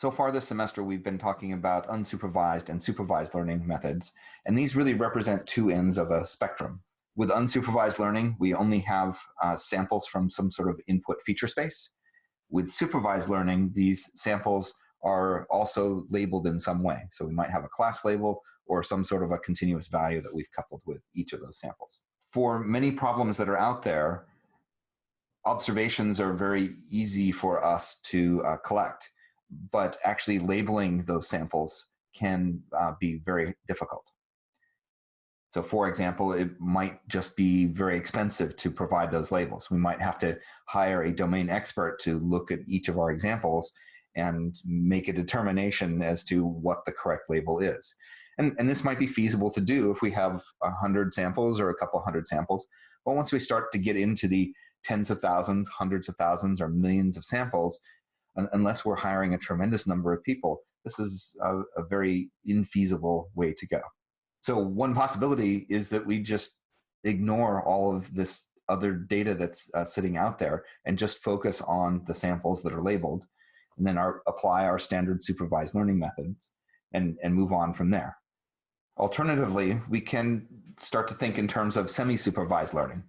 So far this semester, we've been talking about unsupervised and supervised learning methods, and these really represent two ends of a spectrum. With unsupervised learning, we only have uh, samples from some sort of input feature space. With supervised learning, these samples are also labeled in some way. So we might have a class label or some sort of a continuous value that we've coupled with each of those samples. For many problems that are out there, observations are very easy for us to uh, collect but actually labeling those samples can uh, be very difficult. So for example, it might just be very expensive to provide those labels. We might have to hire a domain expert to look at each of our examples and make a determination as to what the correct label is. And, and this might be feasible to do if we have a hundred samples or a couple hundred samples. But once we start to get into the tens of thousands, hundreds of thousands, or millions of samples, unless we're hiring a tremendous number of people, this is a, a very infeasible way to go. So one possibility is that we just ignore all of this other data that's uh, sitting out there and just focus on the samples that are labeled and then our, apply our standard supervised learning methods and, and move on from there. Alternatively, we can start to think in terms of semi-supervised learning.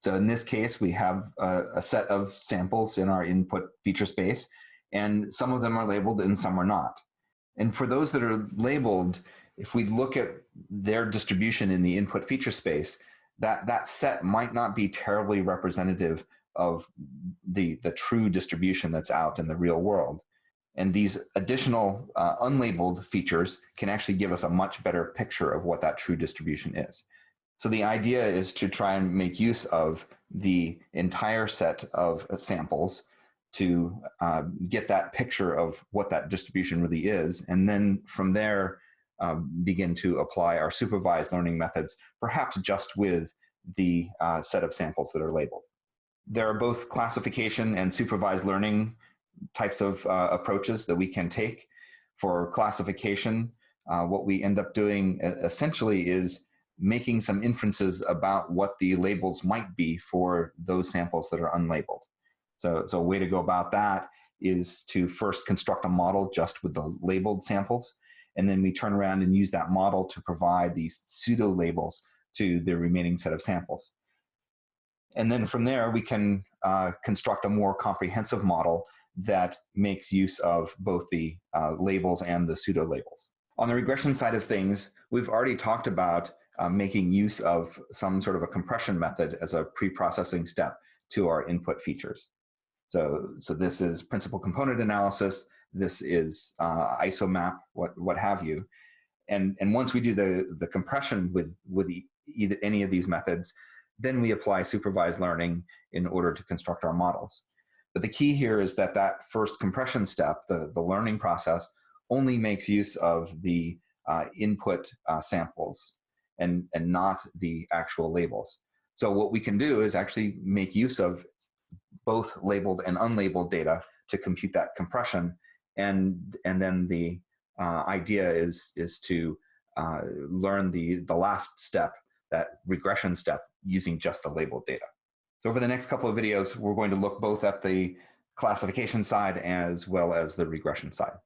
So in this case, we have a, a set of samples in our input feature space and some of them are labeled and some are not. And for those that are labeled, if we look at their distribution in the input feature space, that, that set might not be terribly representative of the, the true distribution that's out in the real world. And these additional uh, unlabeled features can actually give us a much better picture of what that true distribution is. So the idea is to try and make use of the entire set of samples to uh, get that picture of what that distribution really is. And then from there, uh, begin to apply our supervised learning methods, perhaps just with the uh, set of samples that are labeled. There are both classification and supervised learning types of uh, approaches that we can take. For classification, uh, what we end up doing essentially is making some inferences about what the labels might be for those samples that are unlabeled. So, so a way to go about that is to first construct a model just with the labeled samples. And then we turn around and use that model to provide these pseudo labels to the remaining set of samples. And then from there, we can uh, construct a more comprehensive model that makes use of both the uh, labels and the pseudo labels. On the regression side of things, we've already talked about uh, making use of some sort of a compression method as a pre-processing step to our input features. So, so this is principal component analysis. This is uh, isomap, what, what have you. And, and once we do the, the compression with, with the, either any of these methods, then we apply supervised learning in order to construct our models. But the key here is that that first compression step, the, the learning process, only makes use of the uh, input uh, samples and, and not the actual labels. So what we can do is actually make use of both labeled and unlabeled data to compute that compression. And, and then the uh, idea is, is to uh, learn the, the last step, that regression step, using just the labeled data. So over the next couple of videos, we're going to look both at the classification side as well as the regression side.